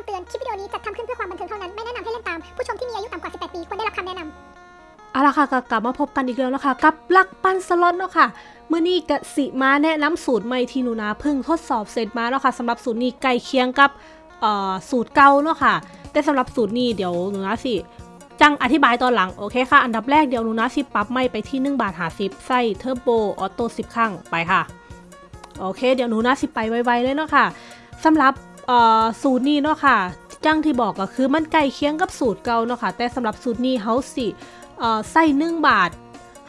ำเตือน คลิปวิดีโอนี้จัดทำขึ้นเพื่อความบันเทิงเท่านั้น ไม่แนะนำให้เล่นตาม ผู้ชมที่มีอายุต่ำกว่า 18 ปีควรได้รับคำแนะนำเอาละค่ะกลับมาพบกันอีกแล้วนะคะกับลักปันสล็อตเนาะค่ะเมื่อนี้กสิมาแนะนำสูตรใหม่ที่หนูนาเพิ่งทดสอบเสร็จมาแล้วค่ะสำหรับสูตรนี้ใกล้เคียงกับอ่อสูตรเก่าเนาะค่ะ แต่สำหรับสูตรนี้เดี๋ยวหนูนาสิจังอธิบายตอนหลังโอเคค่ะ อันดับแรกเดี๋ยวหนูนาสิปรับไม่ไปที่1บาทหาสิบใส่เทอร์โบออโต้สิบครั้งไปค่ะ โอเค เดี๋ยวหนูนาสิไปไวๆเลยเนาะค่ะสำหรับ เอ่อสูตรนี้เนาะค่ะจังที่บอกก็คือมันใกล้เคียงกับสูตรเก่าเนาะค่ะแต่สำหรับสูตรนี้เฮาสิเอ่อใส่หนึ่งบาท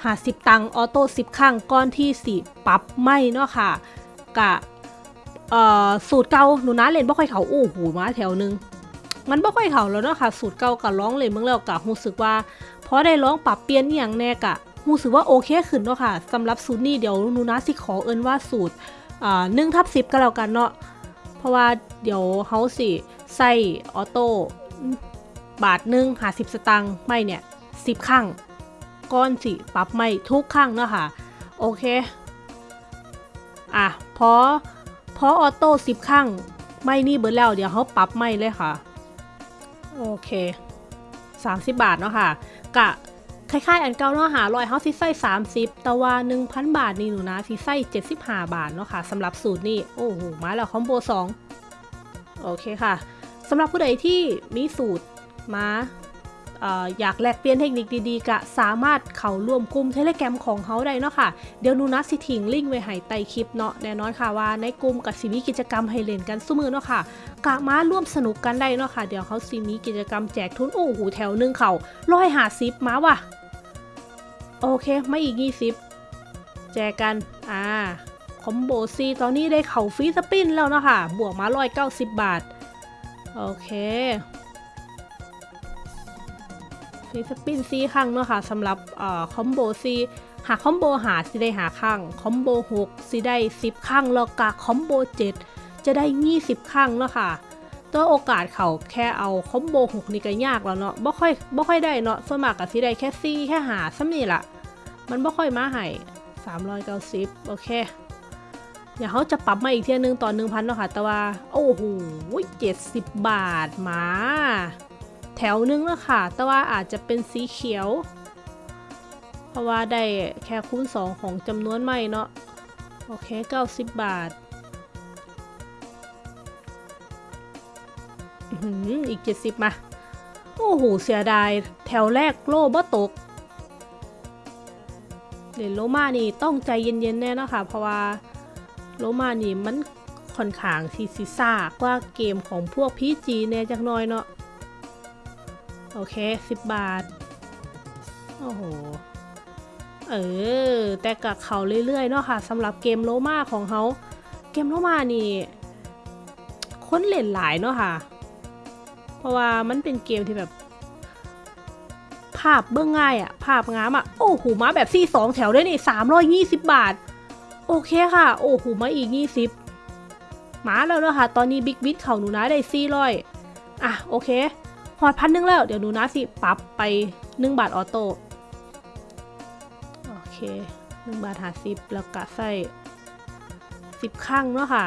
หาสิบตังค์ออโต้สิบครั้งก้อนที่สิปรับไม่เนาะค่ะกะเอ่อสูตรเก่าหนูนะเล่นบ่ค่อยเขาอู้หูมาแถวหนึงมันบ่ค่อยเขาแล้วเนาะค่ะสูตรเก่ากับร้องเล่นเมื่อแล้วกะรู้สึกว่าพอได้ร้องปรับเปลี่ยนอย่างแน่กะรู้สึกว่าโอเคขึ้นเนาะค่ะสำหรับสูตรนี้เดี๋ยวหนูนะสิขอเอิ้นว่าสูตรอ่าหนึ่งทับสิบก็แล้วกันเนาะ เพราะว่าเดี๋ยวเฮาสิใส่ออโต้บาทหนึ่งหาสิบสตังค์ไม่เนี่ยสิบครั้งก้อนสิปรับไม่ทุกครั้งเนาะค่ะ โอเค อะพอพอออโต้สิบครั้งไม่นี่เบิดแล้วเดี๋ยวเขาปรับไม่เลยค่ะ โอเค 30 บาทเนาะค่ะกะ คล้ายๆอันเก่าเนาะหาลอยเขาสิใส่30 แต่ว่า 1,000 บาทนี่หนูนะสิใส่75 บาทเนาะค่ะสำหรับสูตรนี่โอ้โหมาแล้วคอมโบ 2 โอเคค่ะสำหรับผู้ใดที่มีสูตรมาอยากแลกเปลี่ยนเทคนิคดีๆก็สามารถเข้าร่วมกลุ่มเทเลแกรมของเขาได้เนาะค่ะ เดี๋ยวนูนัดสิถิงลิงก์ไว้ให้ใต้คลิปเนาะแน่นอนค่ะว่าในกลุ่มกับสิมีกิจกรรมให้เล่นกันสู้มือเนาะค่ะกะมาร่วมสนุกกันได้เนาะค่ะ เดี๋ยวเขาสิมีกิจกรรมแจกทุนโอ้โหแถวหนึ่งเขาร้อยหาซิปมาว่ะ โอเค ไม่อีกยี่สิบแจกกัน อ่า คอมโบซีตอนนี้ได้เข่าฟรีสปินแล้วเนาะค่ะ บวกมาร้อยเก้าสิบาท โอเคฟรีสปินซีครั้งเนาะค่ะสำหรับอ่อคอมโบซีหากคอมโบหาสิได้หาครั้งคอมโบหกสิได้สิบครั้งแล้วกะคอมโบเจ็ดจะได้ยี่สิบครั้งเนาะค่ะ ตัวโอกาสเขาแค่เอาคอมโบหกนี่ก็ยากแล้วเนาะบ่ค่อยบ่ค่อยได้เนาะส่วนมากก็สิได้แค่ซีแค่หาซ้ำนี่ละมันบ่ค่อยมาให้390โอเคเดี๋ยวเขาจะปรับมาอีกเที่ยนึงต่อ1,000เนาะค่ะแต่ว่า โอ้โห70บบาทมา แถวนึงแล้วค่ะ แต่ว่าอาจจะเป็นสีเขียว เพราะว่าได้แค่คูณ2ของจำนวนไม่เนาะโอเค90บาทอื้อหือ อีก 70 มา โอ้โห เสียดาย แถวแรกโล่บ่ตกเล่นโลมานี่ต้องใจเย็นๆแน่นะค่ะเพราะว่าโลมานี่มันค่อนข้างที่ซิซ่ากว่าเกมของพวกพีจีแน่จักน้อยเนาะโอเค 10 บาท โอ้โห เออ แต่กับเขาเรื่อยๆ เนาะค่ะสำหรับเกมโลมาของเขา เกมโลมานี่ คนเล่นหลายเนาะค่ะ เพราะว่ามันเป็นเกมที่แบบ ภาพเบื้องง่ายอะภาพงามอะโอ้โหมาแบบซี่สองแถวได้นี่สามร้อยยี่สิบบาท โอเคค่ะ โอ้โหมาอีกยี่สิบมาแล้วเนาะค่ะ ตอนนี้บิ๊กบิทเขาหนูนะได้ซี่ร้อยอะโอเคหอดพันหนึงแล้ว เดี๋ยวหนูนะสิปรับไปหนึ่งบาทออโต้โอเคหนึ่งบาทหาสิบแล้วก็ใส่สิบข้างเนาะค่ะ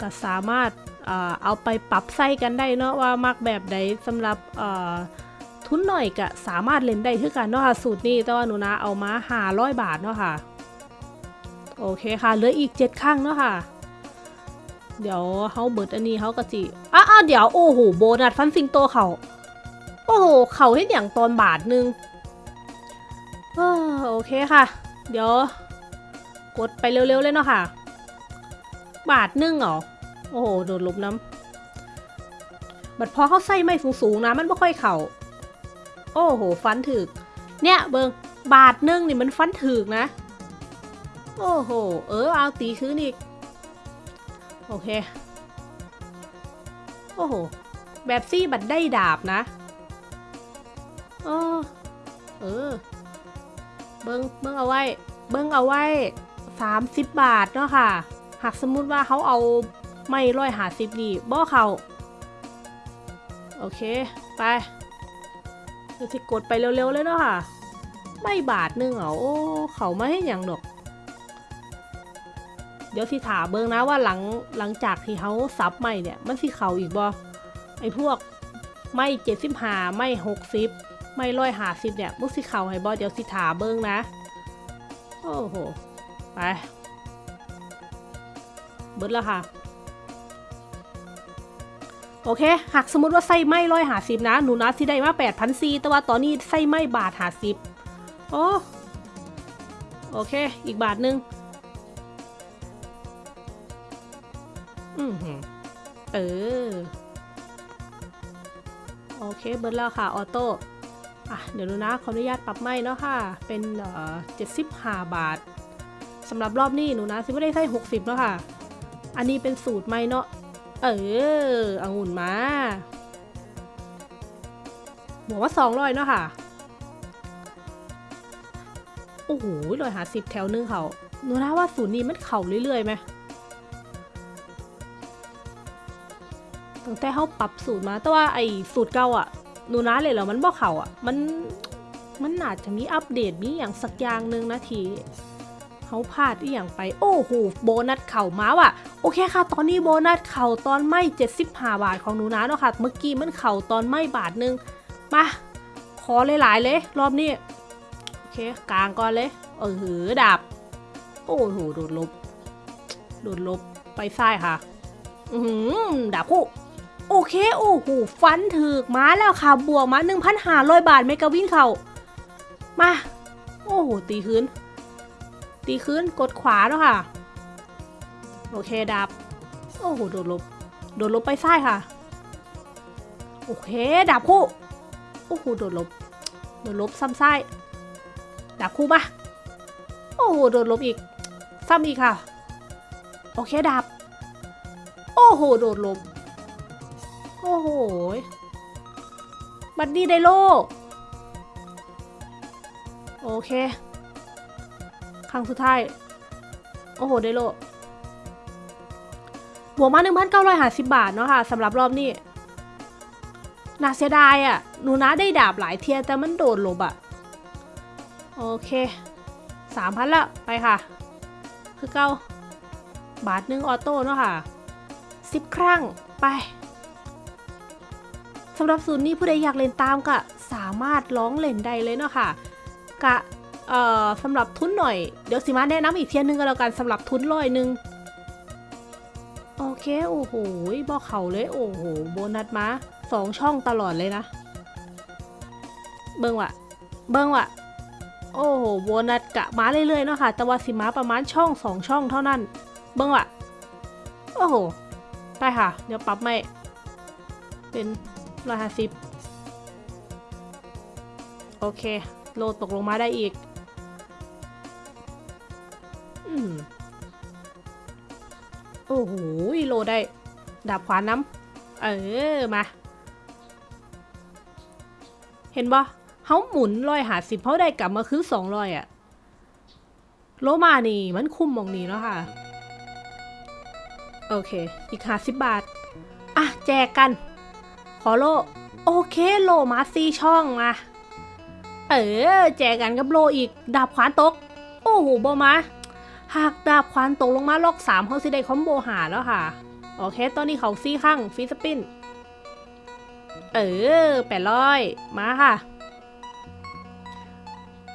ก็สามารถ เอาไปปรับไส้กันได้เนาะว่ามักแบบใดสำหรับทุนหน่อยก็สามารถเล่นได้คือกันเนาะค่ะสูตรนี้แต่ว่าหนูนะเอามาหาร้อยบาทเนาะค่ะโอเคค่ะเหลืออีกเจ็ดข้างเนาะค่ะ เดี๋ยวเขาเบิดอันนี้เขาก็จิอะอะเดี๋ยวโอ้โหโบนัสฟันซิงโตเขาโอ้โหเขาให้อย่างตอนบาทนึงโอเคค่ะ เดี๋ยว กดไปเร็วๆเลยเนาะค่ะ บาทนึงเหรอ โอ้โหโดนลบน้ำบัดพอเขาใส่ไม่สูงๆนะมันไม่ค่อยเข่า โอ้โห ฟันถึก เนี่ยเบิงบาทนึงนี่มันฟันถึกนะ โอ้โห เออเอาตีคืนอีก โอเค โอ้โห แบบซี่บัดได้ดาบนะเออเออ เบิงเบิงเอาไว้ เบิงเอาไว้สามสิบบาทเนาะค่ะ หากสมมุติว่าเขาเอา ไม่ร้อยหาสิบนี่บ่เขาโอเค ไปเดี๋ยวสิกดไปเร็วๆเลยเนาะค่ะ ไม่บาทนึงเหรอโอ้เขาไม่ให้อย่างดอก เดี๋ยวสิถามเบิ้งนะว่าหลังหลังจากที่เขาซับใหม่เนี่ย มันสิเขาอีกบ่ไอ้พวกไม่เจ็ดสิบหาไม่หกสิบไม่ร้อยหาสิบเนี่ยมึงสิเขาให้บอเดี๋ยวสิถาเบิ้งนะ โอ้โห ไป เบิดแล้วค่ะ โอเค หากสมมติว่าไส้ไหม้ร้อยหาสิบนะ หนูนัดที่ได้มาแปดพันซีแต่ว่าตอนนี้ไส้ไหม้บาทหาสิบโอ้โอเค อีกบาทหนึ่งอือหือเออ โอเค เบิร์ดแล้วค่ะ ออโต้ อะ เดี๋ยวดูนะ ขออนุญาตปรับไม่เนาะค่ะ เป็นเอ่อเจ็ดสิบห้าบาทสำหรับรอบนี้หนูนะซิไม่ได้ใส่หกสิบแล้วค่ะ อันนี้เป็นสูตรไม่เนาะ เออองุ่นมาบอกว่าสองร้อยเนาะค่ะ โอ้โหร้อยหาสิบแถวนึงเขาหนูนะว่าสูตรนี้มันเข่าเรื่อยๆไหมตั้งแต่เขาปรับสูตรมา แต่ว่าไอ้สูตรเก่าอะหนูนะเลยเหรอมันบ่เข่าอะ มัน มันอาจจะมีอัปเดตมีอย่างสักอย่างหนึ่งนะที เขาพลาดอีอย่างไปโอ้โหโบนัสเข่ามาว่ะโอเคค่ะ ตอนนี้โบนัสเข่าตอนไม่75 บาทของหนูนะเนาะค่ะ เมื่อกี้มันเข่าตอนไม่บาทนึงมาขอหลายๆเลย รอบนี้โอเคกลางก่อนเลยเออหือดาบโอ้โหโดดลบโดดลบไปซ้ายค่ะ อือหือดาบคู่โอเค โอ้โหฟันถึกมาแล้วค่ะ บวกมา1,500 บาทเมกะวินเขามา โอ้โห ตีคืน ตีคืนกดขวาเนาะค่ะ โอเคดาบโอ้โหโดดลบ โดดลบไปซ้ายค่ะ โอเคดาบคู่ โอ้โหโดดลบ โดดลบซ้ำซ้ายดาบคู่มาโอ้โหโดดลบอีก ซ้ำอีกค่ะ โอเคดาบโอ้โหโดดลบ โอ้โห บัดดี้ไดโลโอเค ครั้งสุดท้าย โอ้โห ได้โลบวกมา 1,950 บาทเนาะค่ะสำหรับรอบนี้น่าเสียดายอะ่ะ หนูนะได้ดาบหลายเทียแต่มันโดดลบอะ่ะ โอเค3,000ละไปค่ะ คือเก้าบาทหนึ่งออโต้เนาะค่ะ10ครั้งไปสำหรับศูนย์นี้ผู้ใดอยากเล่นตามก็สามารถร้องเล่นได้เลยเนาะค่ะกะ เอ่อสำหรับทุนหน่อย เดี๋ยวสิมาแนะนำอีกเทียนหนึงก็แล้วกันสำหรับทุนร้อยหนึ่งโอเค โอ้โหบอกเขาเลย โอ้โห โบนัสมาสองช่องตลอดเลยนะ เบิ้งวะเบิ้งวะโอ้โห โบนัสกะมาเรื่อยๆเนาะค่ะ แต่ว่าสิมาประมาณช่องสองช่องเท่านั้น เบิ้งวะโอ้โห ไปค่ะ เดี๋ยวปรับไม่เป็นร้อยห้าสิบโอเค โลตกลงมาได้อีก อ้โหโลได้ ดาบขวานน้ำเออ มา เห็นบ่เขาหมุนร้อยหาสิบเขาได้กลับมาคือสองร้อยอะโลมานี่มันคุ้มมองนี้เนาะค่ะ โอเค อีกห้าสิบบาท อะ แจกกัน ขอโล โอเคโลมาซีช่องมา เออ แจกกันกับโลอีก ดาบขวานตก โอ้โหบอมา หากดาบขวานตกลงมาล็อกสามเขาสิได้คอมโบหาแล้วค่ะ โอเค ตอนนี้เขาซี่ข้างฟีสปิน เออแปดร้อยมาค่ะ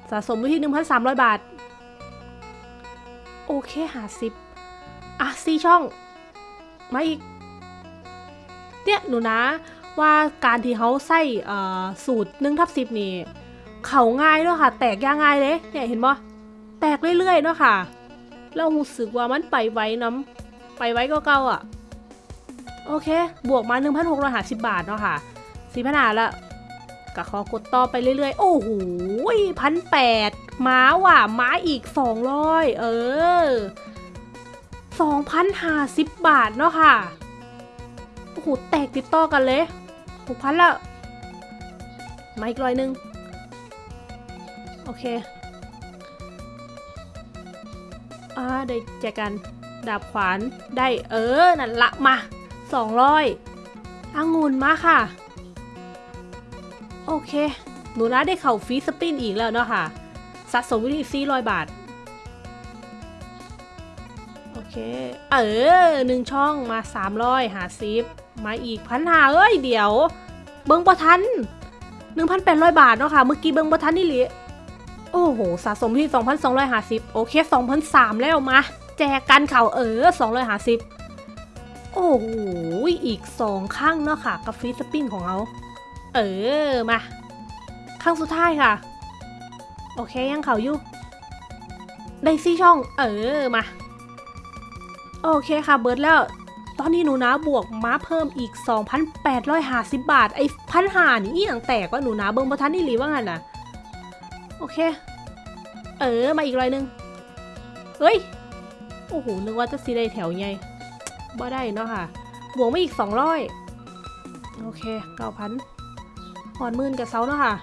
สะสมไว้ที่หนึ่งพันสามร้อยบาท โอเคหาสิบอะซี่ช่อง มาอีก เนี่ยหนูนะว่าการที่เขาใส่สูตรหนึ่งทับสิบนี่ เขาง่ายด้วยค่ะ แตกยางง่ายเลย เนี่ยเห็นปะแตกเรื่อยๆเนาะค่ะ แล้วรู้สึกว่ามันไปไว้น้ำไปไว้ก็เก่าๆอะ โอเค บวกมา 1,650 บาทเนาะค่ะสี่พันหาละก็ขอกดต่อไปเรื่อยๆ โอ้โหพันแปดม้าว่ะม้าอีก 200 เออ 2,050 บาทเนาะค่ะ โอ้โห แตกติดต่อกันเลยหกพันละ มาอีกร้อยหนึ่ง โอเค อ่าได้แจกัน ดาบขวานได้เออ นั่นละมาสองร้อยองุ่นมาค่ะ โอเค หนูนะได้เข่าฟีสปินอีกแล้วเนาะค่ะสะสมวิธีสี่ร้อยบาท โอเค เออหนึ่งช่องมาสามร้อยหาซิปมาอีกพันหาเอ้ย เดี๋ยว เบิ้งบ่ทัน1,800บาทเนาะค่ะ เมื่อกี้เบิ้งบ่ทันนี่หลิ โอ้โห สะสมที่ 2,250 โอเค 2,003 แล้วมา แจกกันเข่าเออ 250 โอ้โห อีก 2 ข้างเนาะค่ะ กับฟรีสปินของเขา เออ มา ข้างสุดท้ายค่ะ โอเค ยังเขาอยู่ ได้ซี่ช่อง เออ มา โอเคค่ะ เบิร์ดแล้ว ตอนนี้หนูนะบวกม้าเพิ่มอีก 2,850 บาท ไอ้พันหานี่อย่างแตกว่าหนูนะเบิ้งประทันนี่หรือว่างั้นน่ะ โอเค เออ มาอีกรอยหนึง เฮ้ย โอ้โห นึกว่าจะซีได้แถวไงบ่ได้เนาะค่ะ บวกมาอีก200โอเค9,000หอนหมื่นกับเซาเนาะค่ะ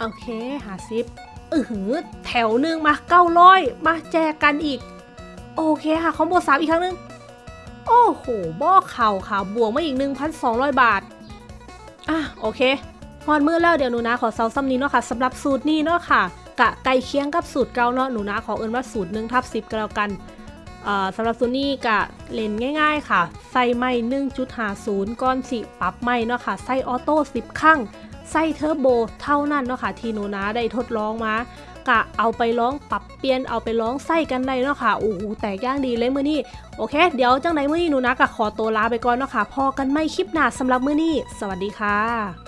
โอเค หาซิปอือหือ แถวหนึ่งมา900มาแจกกันอีก โอเคค่ะ คอมโบสามอีกครั้งหนึง โอ้โห บ่อเข่าค่ะ บวกมาอีก1,200บาท อะ โอเค พอดมือแล้วเดี๋ยวหนูนะขอเซาซ้ำนี้เนาะค่ะสำหรับสูตรนี้เนาะค่ะกะไก่เคียงกับสูตรเก่าเนาะหนูนะขอเอิ้นว่าสูตร1ทับ10ก็แล้วกันสำหรับสูตรนี้กะเล่นง่ายๆค่ะใส่ไม่1.50ก้อนสิปรับไม่เนาะค่ะใส่ออโต้10ครั้งใส่เทอร์โบเท่านั้นเนาะค่ะ ที่หนูนะได้ทดลองมากะเอาไปร้องปรับเปลี่ยนเอาไปร้องใส่กันได้เนาะค่ะโอ้โหแตกย่างดีเลยมือนี้โอเค เดี๋ยวจังไหนมือนี้หนูนะกะขอตัวลาไปก่อนเนาะค่ะพอกันไม่คลิปหน้าสำหรับมือนี้สวัสดีค่ะ